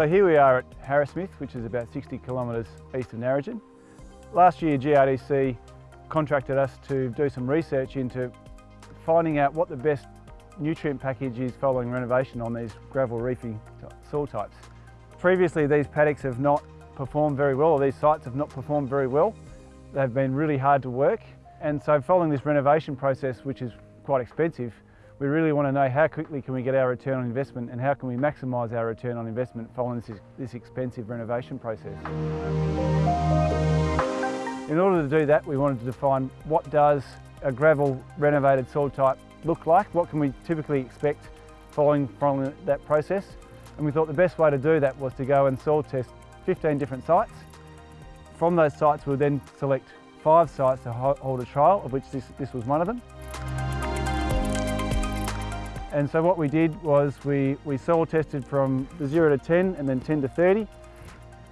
here we are at Harrismith, which is about 60 kilometres east of Narrogin. Last year GRDC contracted us to do some research into finding out what the best nutrient package is following renovation on these gravel reefing soil types. Previously these paddocks have not performed very well, or these sites have not performed very well. They've been really hard to work and so following this renovation process, which is quite expensive, we really want to know how quickly can we get our return on investment and how can we maximise our return on investment following this, this expensive renovation process. In order to do that, we wanted to define what does a gravel renovated soil type look like, what can we typically expect following, following that process. And we thought the best way to do that was to go and soil test 15 different sites. From those sites, we'll then select five sites to hold a trial, of which this, this was one of them. And so what we did was we, we soil tested from the 0 to 10 and then 10 to 30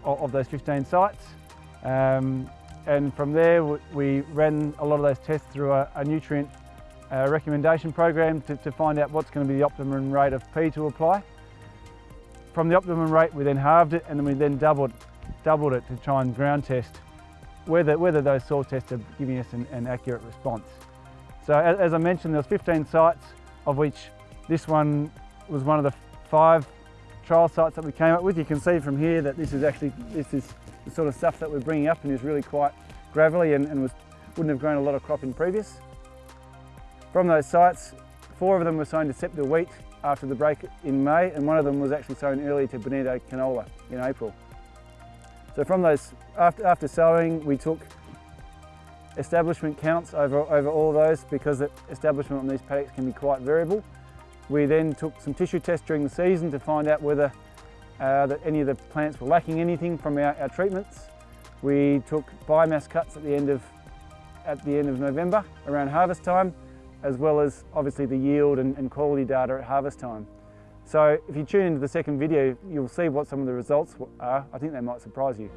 of, of those 15 sites. Um, and from there we ran a lot of those tests through a, a nutrient uh, recommendation program to, to, find out what's going to be the optimum rate of P to apply. From the optimum rate we then halved it and then we then doubled, doubled it to try and ground test whether, whether those soil tests are giving us an, an accurate response. So as, as I mentioned there was 15 sites of which this one was one of the five trial sites that we came up with. You can see from here that this is actually, this is the sort of stuff that we're bringing up and is really quite gravelly and, and was, wouldn't have grown a lot of crop in previous. From those sites, four of them were sown to Scepter wheat after the break in May and one of them was actually sown early to Bonito canola in April. So from those, after, after sowing, we took establishment counts over, over all those because the establishment on these paddocks can be quite variable. We then took some tissue tests during the season to find out whether uh, that any of the plants were lacking anything from our, our, treatments. We took biomass cuts at the end of at the end of November around harvest time, as well as obviously the yield and, and quality data at harvest time. So if you tune into the second video, you'll see what some of the results are. I think they might surprise you.